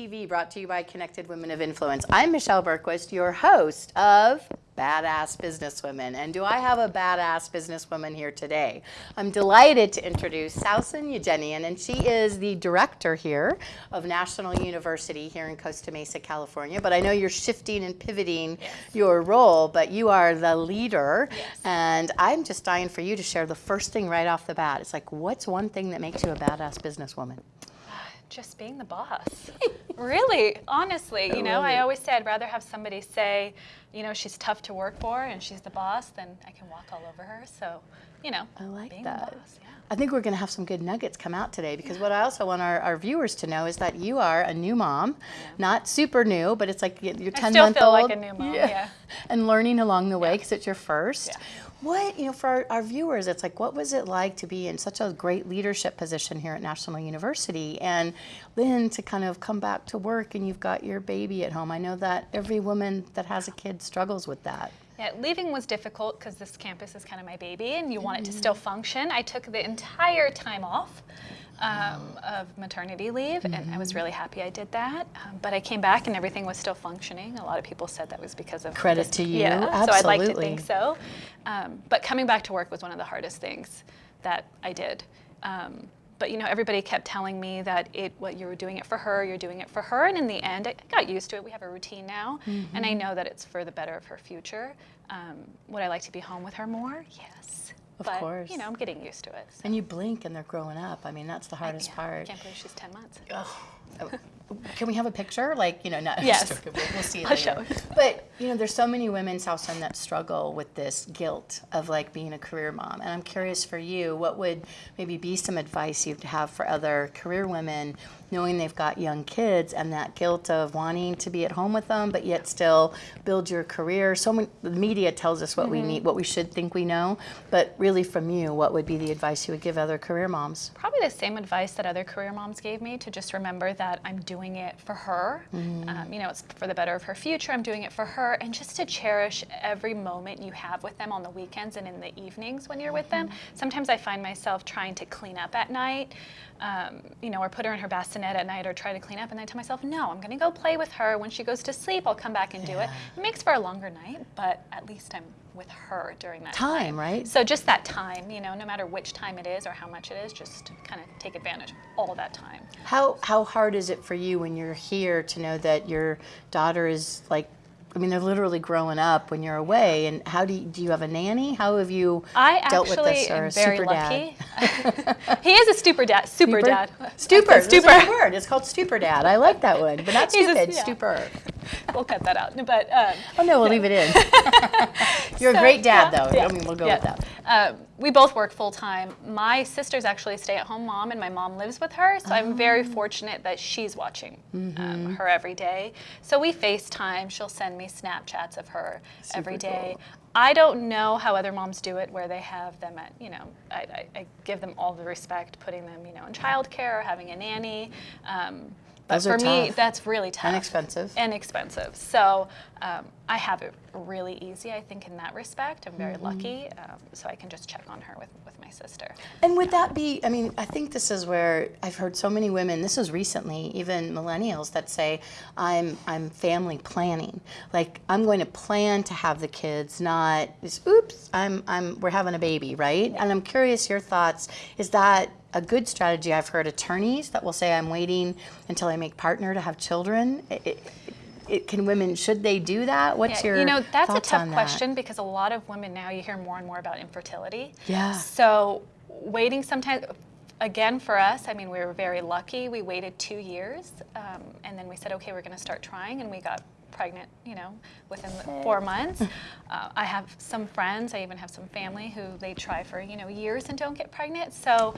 to Women Lead TV, brought to you by Connected Women of Influence. I'm Michelle Bergquist, your host of Badass Businesswomen. And do I have a badass businesswoman here today? I'm delighted to introduce Sausan Eugenian, and she is the director here of National University here in Costa Mesa, California. But I know you're shifting and pivoting Yes. your role, but you are the leader. Yes. And I'm just dying for you to share the first thing right off the bat. It's like, what's one thing that makes you a badass businesswoman? Just being the boss. really, honestly, you know, I always say I'd rather have somebody say, you know, she's tough to work for and she's the boss than I can walk all over her. So, you know, I like being that. the boss, yeah. I think we're going to have some good nuggets come out today because what I also want our, our viewers to know is that you are a new mom, not super new, but it's like you're 10 still month feel old. like a new mom, yeah. And learning along the way because it's your first. Yeah. What, you know, for our, our viewers, it's like, what was it like to be in such a great leadership position here at National University and then to kind of come back to work and you've got your baby at home? I know that every woman that has a kid struggles with that. Yeah, leaving was difficult because this campus is kind of my baby and you want it to Mm-hmm. still function. I took the entire time off um, of maternity leave and I Mm-hmm. was really happy I did that. Um, but I came back and everything was still functioning. A lot of people said that was because of Credit this- to you. Yeah, absolutely. so I'd like to think so. Um, but coming back to work was one of the hardest things that I did. Um, but you know, everybody kept telling me that it, what you were doing it for her, you're doing it for her, and in the end, I got used to it. We have a routine now, and Mm-hmm. I know that it's for the better of her future. Um, would I like to be home with her more? Yes. Of but, course. You know, I'm getting used to it. so- And you blink and they're growing up. I mean, that's the hardest yeah, I can't believe she's 10 months. Oh, Can we have a picture? Like, you know, not Yes. we'll, we'll see it I'll later. show. But, you know, there's so many women, Southside, that struggle with this guilt of like being a career mom. And I'm curious for you, what would maybe be some advice you'd have for other career women knowing they've got young kids and that guilt of wanting to be at home with them, but yet still build your career? So many, the media tells us what Mm-hmm. we need, what we should think we know. But really from you, what would be the advice you would give other career moms? Probably the same advice that other career moms gave me to just remember that I'm doing it for her. Um, you know, it's for the better of her future. I'm doing it for her. And just to cherish every moment you have with them on the weekends and in the evenings when you're with them. Sometimes I find myself trying to clean up at night, um, you know, or put her in her bassinet at night or try to clean up. And I tell myself, no, I'm going to go play with her. When she goes to sleep, I'll come back and do it. It makes for a longer night, but at least I'm with her during that Time, time. right? So just that time, you know, no matter which time it is or how much it is, just kind of take advantage of all that time. How how hard is it for you when you're here to know that your daughter is like I mean they're literally growing up when you're away and how do you, do you have a nanny? How have you I dealt with this or am a very super lucky. dad? he is a super dad. Super, dad. Stupor. Stupor. It's called stupor dad. I like that one. But not He's a- stupid, yeah. stupor. We'll cut that out. But um, Oh no, we'll leave it in. you're a great dad yeah, though. yeah, I mean we'll go yeah. with that. Um, we both work full time. My sister's actually a stay at home mom, and my mom lives with her. So I'm very Oh. fortunate that she's watching Mm-hmm. um, her every day. So we FaceTime. She'll send me Snapchats of her every Super day. cool. I don't know how other moms do it, where they have them at, you know, I, I, I give them all the respect, putting them, you know, in childcare or having a nanny. Um, but Those for me, that's really tough. And expensive. And expensive. So um, I have it really easy, I think, in that respect. I'm very lucky. Um, so I can just check on her with, with my sister. And would that be, I mean, I think this is where I've heard so many women, this is recently, even millennials that say, I'm, I'm family planning. Like, I'm going to plan to have the kids, not oops, I'm, I'm, we're having a baby, right? And I'm curious your thoughts. Is that a good strategy? I've heard attorneys that will say, I'm waiting until I make partner to have children. It, it, it, can women, should they do that? What's Yeah, your you know, that's a tough on that? question because a lot of women now you hear more and more about infertility. Yeah. So waiting sometimes, again, for us, I mean, we were very lucky. We waited two years um, and then we said, okay, we're going to start trying, and we got pregnant, you know, within four months. Uh, I have some friends, I even have some family who they try for, you know, years and don't get pregnant. So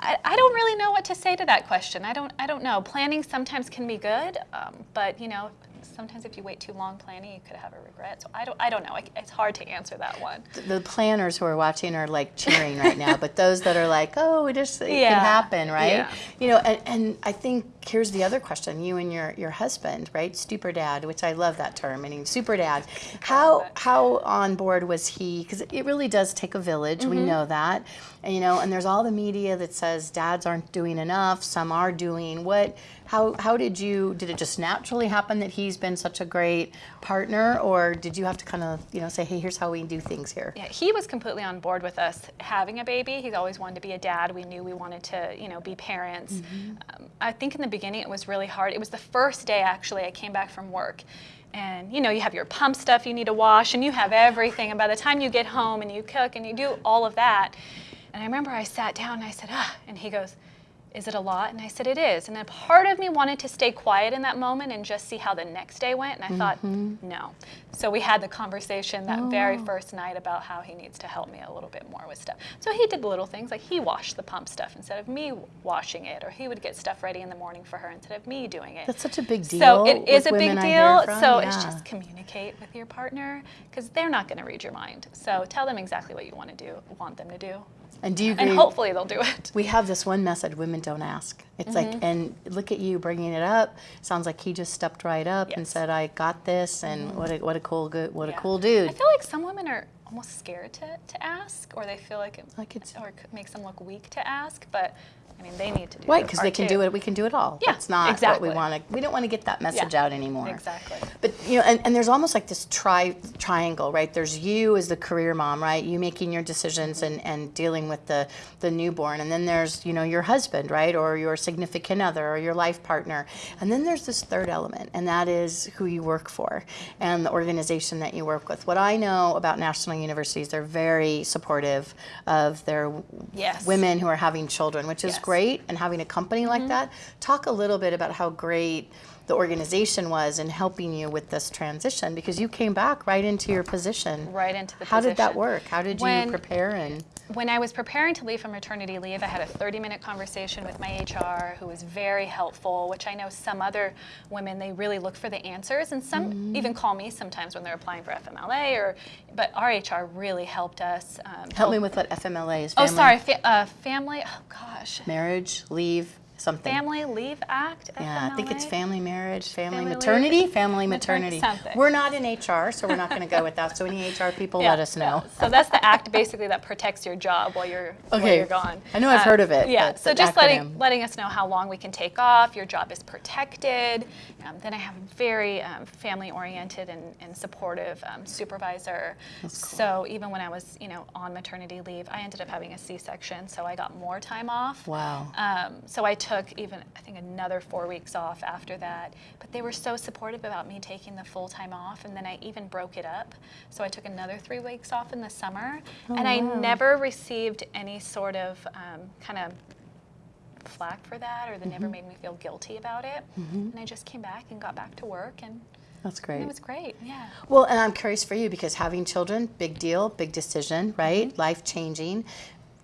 I, I don't really know what to say to that question. I don't, I don't know. Planning sometimes can be good, um, but, you know, sometimes if you wait too long planning, you could have a regret. So I don't, I don't know. It's hard to answer that one. the planners who are watching are like cheering right now, but those that are like, oh, it just it Yeah. can happen, right? Yeah. You know, and, and I think here's the other question: you and your your husband, right? Super dad, which I love that term. I mean, super dad. How how on board was he? Because it really does take a village. We Mm-hmm. know that, and you know, and there's all the media that says dads aren't doing enough. Some are doing. What? How how did you? Did it just naturally happen that he's been such a great partner, or did you have to kind of you know say, hey, here's how we do things here? Yeah, he was completely on board with us having a baby. He's always wanted to be a dad. We knew we wanted to, you know, be parents. Mm-hmm. Um, I think in the beginning it was really hard. It was the first day actually I came back from work. And you know, you have your pump stuff you need to wash and you have everything. And by the time you get home and you cook and you do all of that, and I remember I sat down and I said, ah, and he goes, is it a lot? And I said, it is. And then part of me wanted to stay quiet in that moment and just see how the next day went. And I thought, mm-hmm. no. So we had the conversation that very oh. first night about how he needs to help me a little bit more with stuff. So he did little things like he washed the pump stuff instead of me washing it, or he would get stuff ready in the morning for her instead of me doing it. That's such a big deal. So it is a big women I hear deal. from, So it's just communicate with your partner because they're not going to read your mind. So tell them exactly what you want to do, want them to do, And do you agree? and hopefully they'll do it. we have this one message: women don't ask. It's Mm-hmm. like, and look at you bringing it up. Sounds like he just stepped right up and Yes. Mm-hmm. said, "I got this," and what a what a cool good what a cool dude. I feel like some women are almost scared to, to ask, or they feel like it, Like it's- or it makes them look weak to ask. But I mean, they need to do Right, because they can too. do it. We can do it all. Yeah, That's not exactly. what we want to. We don't want to get that message Yeah, out anymore. Exactly. But you know, and, and there's almost like this tri triangle, right? There's you as the career mom, right? You making your decisions and, and dealing with the the newborn, and then there's you know your husband, right, or your significant other, or your life partner, and then there's this third element, and that is who you work for and the organization that you work with. What I know about national universities, they're very supportive of their Yes. women who are having children, which is Yes. Great, and having a company like mm-hmm. that. Talk a little bit about how great the organization was in helping you with this transition because you came back right into your position. Right into the position. How did that work? How did you prepare and When I was preparing to leave for maternity leave, I had a 30 minute conversation with my HR who was very helpful, which I know some other women, they really look for the answers. And some Mm-hmm. even call me sometimes when they're applying for FMLA, or, but our HR really helped us. Um, help me with what FMLA is? Oh, sorry, fa- uh, family, oh gosh. Marriage, leave, something. Family Leave Act? Yeah, I think it's family, marriage, family, Family leave? maternity, family, Maternity, something. We're not in HR, so we're not going to go with that. So any HR people, Yeah, let us know. yeah. So that's the act basically that protects your job while you're while Okay. you're gone. I know I've heard of it, Yeah. So just acronym. letting letting us know how long we can take off. Your job is protected. Um, then I have a very um, family oriented and, and supportive um, supervisor. So even when I was you know on maternity leave, I ended up having a C-section, so I got more time off. Wow. Um, so I took even, I think, another four weeks off after that. But they were so supportive about me taking the full time off, and then I even broke it up. So I took another three weeks off in the summer, and I never received any sort of um, kind of flack for that, or they never made me feel guilty about it. And I just came back and got back to work, and That's great. it was great. Yeah. Well, and I'm curious for you because having children, big deal, big decision, right? Mm-hmm. Life changing.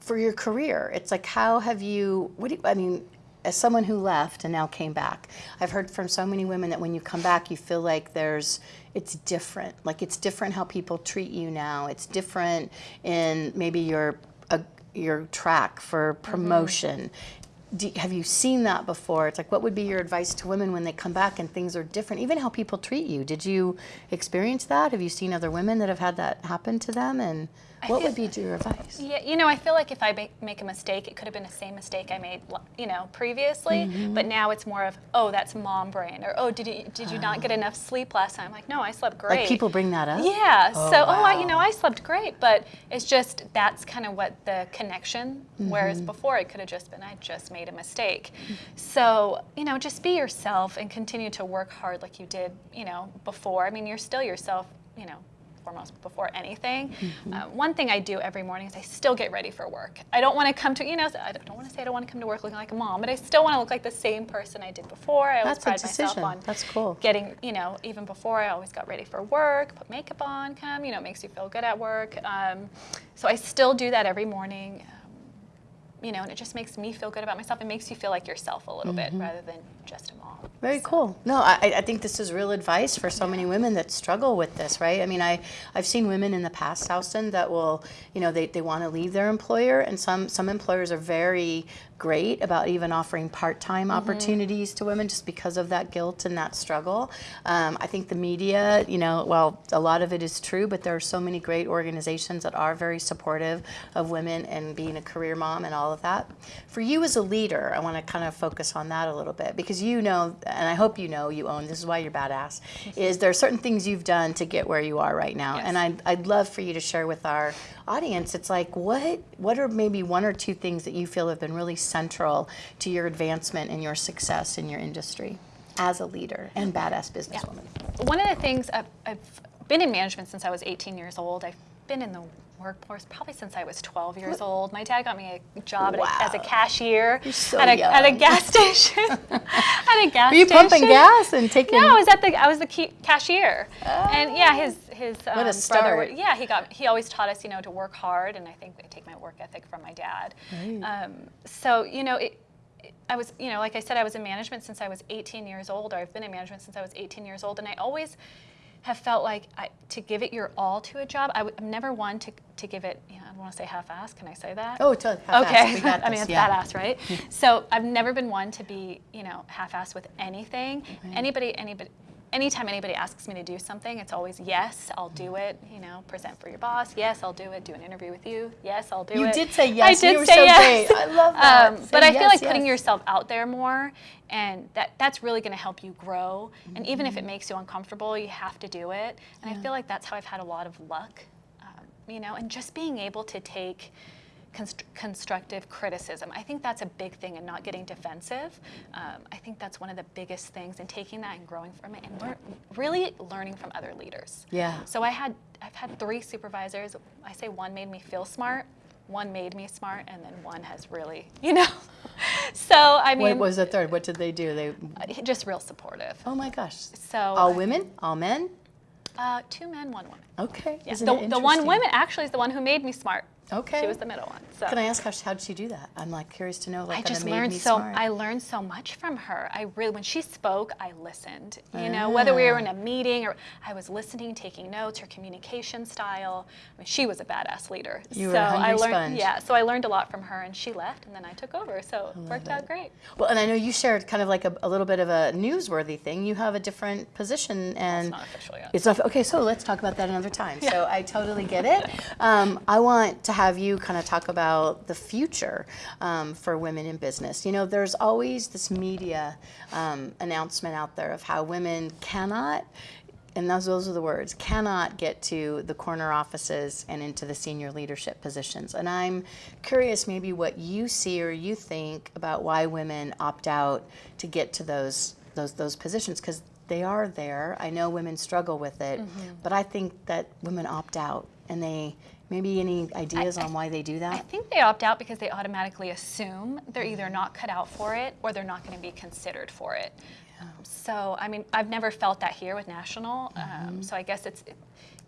For your career, it's like how have you? What do you, I mean? As someone who left and now came back, I've heard from so many women that when you come back, you feel like there's it's different. Like it's different how people treat you now. It's different in maybe your uh, your track for promotion. Do, have you seen that before? It's like, what would be your advice to women when they come back and things are different? Even how people treat you. Did you experience that? Have you seen other women that have had that happen to them? And what would be your advice? Yeah, you know, I feel like if I make, make a mistake, it could have been the same mistake I made, you know, previously. Mm-hmm. But now it's more of, oh, that's mom brain, or oh, did you did you not get enough sleep last night? I'm like, no, I slept great. Like people bring that up? Yeah. Oh, so, oh, I, you know, I slept great, but it's just that's kind of what the connection. Whereas Mm-hmm. before, it could have just been I just made a mistake. So, you know, just be yourself and continue to work hard like you did, you know, before. I mean, you're still yourself, you know. Foremost before anything. Mm-hmm. Uh, one thing I do every morning is I still get ready for work. I don't want to come to, you know, I don't want to say I don't want to come to work looking like a mom, but I still want to look like the same person I did before. I always That's a pride myself on That's cool. getting, you know, even before I always got ready for work, put makeup on, come, you know, it makes you feel good at work. Um, so I still do that every morning. You know, and it just makes me feel good about myself. It makes you feel like yourself a little bit rather than just a mom. Very cool. No, I, I think this is real advice for so many women that struggle with this, right? I mean, I, I've seen women in the past, Houston, that will, you know, they, they want to leave their employer, and some, some employers are very great about even offering part-time opportunities to women just because of that guilt and that struggle. Um, I think the media, you know, well, a lot of it is true, but there are so many great organizations that are very supportive of women and being a career mom and all of that. For you as a leader, I want to kind of focus on that a little bit because you know, and I hope you know, you own, this is why you're badass, is there are certain things you've done to get where you are right now. Yes. And I'd, I'd love for you to share with our audience, it's like, what, what are maybe one or two things that you feel have been really central to your advancement and your success in your industry as a leader and badass businesswoman? One of the things I've, I've been in management since I was 18 years old. I've been in the workforce probably since I was 12 years old. My dad got me a job at a, as a cashier so at, a, at a gas station. at a gas Were you station. pumping gas and taking? No, I was at the I was the key, cashier, and yeah, his his um, a brother. Yeah, he got he always taught us you know to work hard, and I think I take my work ethic from my dad. Um, so you know it- I was, you know, like I said, I was in management since I was 18 years old, or I've been in management since I was 18 years old, and I always have felt like I, to give it your all to a job. I w- I'm never one to, to give it, you know, I don't want to say half-assed. Can I say that? Oh, totally. Okay. I mean, it's yeah. badass, right? so I've never been one to be, you know, half-assed with anything. Anybody, anybody, anytime anybody asks me to do something, it's always yes, I'll do it. You know, present for your boss. Yes, I'll do it. Do an interview with you. Yes, I'll do You it. You did say yes. I did You were say so yes. great. I love that. Um, but I feel yes, like putting yourself out there more, and that that's really going to help you grow. And even Mm-hmm. if it makes you uncomfortable, you have to do it. And I feel like that's how I've had a lot of luck. Um, you know, and just being able to take const- constructive criticism. I think that's a big thing and not getting defensive. Um, I think that's one of the biggest things and taking that and growing from it and lear- really learning from other leaders. Yeah. So I had I've had three supervisors. I say one made me feel smart, one made me smart, and then one has really, you know. so I mean. What was the third? What did they do? They. uh, just real supportive. Oh my gosh. So All women? All men? Uh, two men, one woman. Okay. Yeah. The, the one woman actually is the one who made me smart. Okay. She was the middle one. So Can I ask how, how did she do that? I'm like curious to know. Like, I just learned so smart. I learned so much from her. I really when she spoke, I listened. You know, whether we were Ah. in a meeting or I was listening, taking notes, her communication style. I mean, she was a badass leader. You so were a I hungry learned sponge. yeah, so I learned a lot from her and she left and then I took over. So it worked out great. Well, and I know you shared kind of like a, a little bit of a newsworthy thing. You have a different position, and It's not official yet. It's not, okay, so let's talk about that another time. So I totally get it. Um, I want to have you kind of talk about the future um, for women in business. You know, there's always this media um, announcement out there of how women cannot. And those, those are the words cannot get to the corner offices and into the senior leadership positions. And I'm curious, maybe what you see or you think about why women opt out to get to those those those positions because they are there. I know women struggle with it, but I think that women opt out and they maybe any ideas on why they do that? I think they opt out because they automatically assume they're either not cut out for it or they're not going to be considered for it. So, I mean, I've never felt that here with National. Mm-hmm. Um, so I guess it's,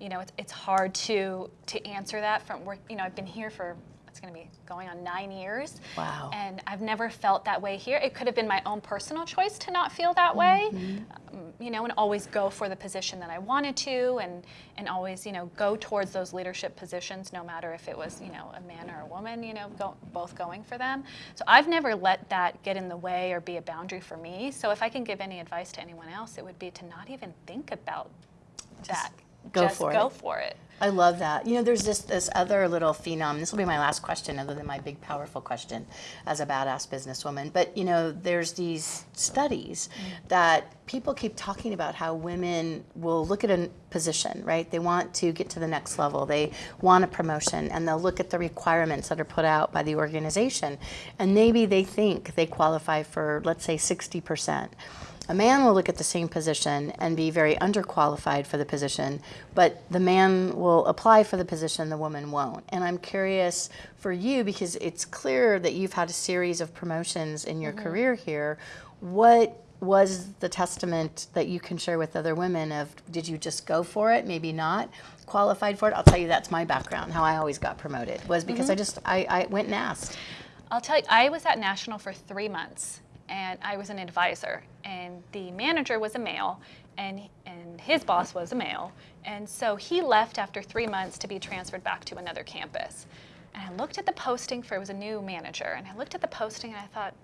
you know, it's, it's hard to to answer that from work. You know, I've been here for it's going to be going on nine years. Wow. And I've never felt that way here. It could have been my own personal choice to not feel that way, Mm-hmm. um, you know, and always go for the position that I wanted to, and and always, you know, go towards those leadership positions, no matter if it was, you know, a man or a woman, you know, go, both going for them. So I've never let that get in the way or be a boundary for me. So if I can give any advice to anyone else, it would be to not even think about that. go Just for go it. for it. I love that. You know, there's this this other little phenom. This will be my last question, other than my big powerful question as a badass businesswoman. But you know, there's these studies mm-hmm. that people keep talking about how women will look at a position, right? They want to get to the next level. They want a promotion, and they'll look at the requirements that are put out by the organization, and maybe they think they qualify for, let's say, sixty percent. A man will look at the same position and be very underqualified for the position, but the man will apply for the position, the woman won't. And I'm curious for you because it's clear that you've had a series of promotions in your mm-hmm. career here. What was the testament that you can share with other women of did you just go for it, maybe not qualified for it? I'll tell you that's my background, how I always got promoted was because mm-hmm. I just I, I went and asked. I'll tell you, I was at National for three months, and I was an advisor, and the manager was a male, and and his boss was a male, and so he left after three months to be transferred back to another campus. And I looked at the posting for it was a new manager, and I looked at the posting and I thought,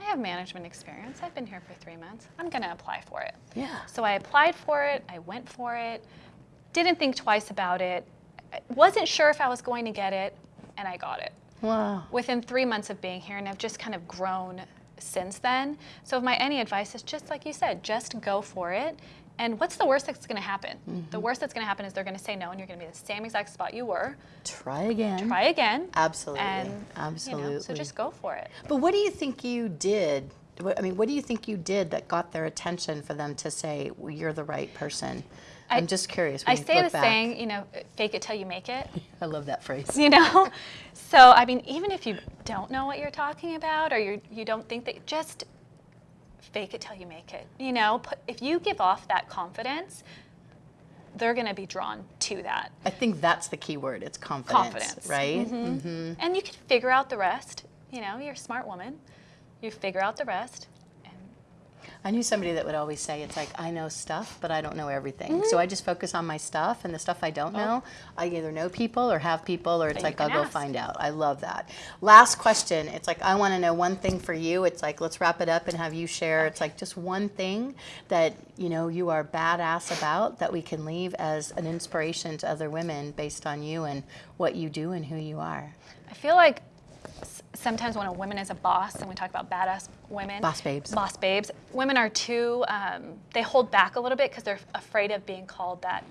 I have management experience. I've been here for three months. I'm going to apply for it. Yeah. So I applied for it. I went for it. Didn't think twice about it. I Wasn't sure if I was going to get it, and I got it Wow. within three months of being here, and I've just kind of grown since then. So, if my any advice is just like you said, just go for it. And what's the worst that's going to happen? The mm-hmm. worst that's going to happen is they're going to say no, and you're going to be the same exact spot you were. Try again. Try again. Absolutely. And You Absolutely. know, so just go for it. But what do you think you did? I mean, what do you think you did that got their attention for them to say well, you're the right person? I, am just curious. When I say the back. saying, you know, fake it till you make it. I love that phrase. you know so i mean even if you don't know what you're talking about or you you don't think that just fake it till you make it you know if you give off that confidence they're going to be drawn to that I think that's the key word. It's confidence, Confidence. right? Mm-hmm. and you can figure out the rest you know you're a smart woman you figure out the rest I knew somebody that would always say, "It's like I know stuff, but I don't know everything." Mm-hmm. So I just focus on my stuff, and the stuff I don't know, I either know people or have people, or it's like I'll can go find out. I love that. Last question. It's like I want to know one thing for you. It's like let's wrap it up and have you share. It's like just one thing that you know you are badass about that we can leave as an inspiration to other women based on you and what you do and who you are. i feel like sometimes when a woman is a boss and we talk about badass women Boss babes. boss babes women are too um, they hold back a little bit because they're afraid of being called that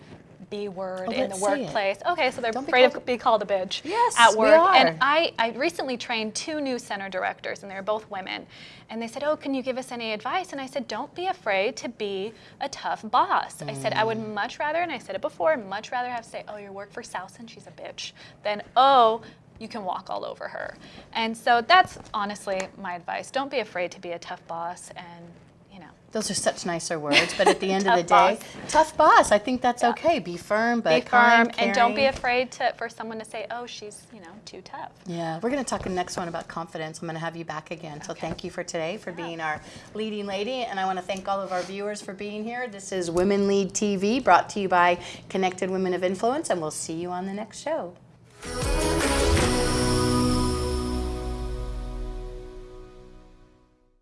b word Oh, in the let's say it. workplace okay so they're Don't afraid called- of being called a bitch Yes, at we work are. and I, I recently trained two new center directors and they're both women and they said oh can you give us any advice and i said don't be afraid to be a tough boss i said i would Mm. much rather and i said it before much rather have say oh you work for Sousen, she's a bitch than oh you can walk all over her. And so that's honestly my advice. Don't be afraid to be a tough boss and, you know, Those are such nicer words, but at the end of the day, tough boss. I think that's okay. Be firm, but be firm kind, and don't be afraid to for someone to say, "Oh, she's, you know, too tough." Yeah, we're going to talk in the next one about confidence. I'm going to have you back again. So thank you for today for being our leading lady, and I want to thank all of our viewers for being here. This is Women Lead TV, brought to you by Connected Women of Influence, and we'll see you on the next show.